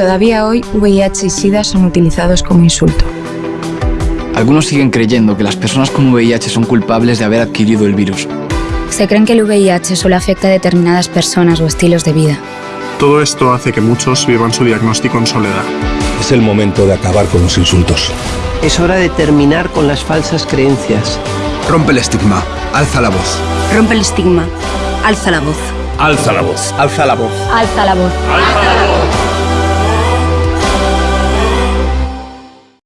Todavía hoy VIH y SIDA son utilizados como insulto. Algunos siguen creyendo que las personas con VIH son culpables de haber adquirido el virus. Se creen que el VIH solo afecta a determinadas personas o estilos de vida. Todo esto hace que muchos vivan su diagnóstico en soledad. Es el momento de acabar con los insultos. Es hora de terminar con las falsas creencias. Rompe el estigma, alza la voz. Rompe el estigma, alza la voz. Alza la voz. Alza la voz. Alza la voz. Alza la voz.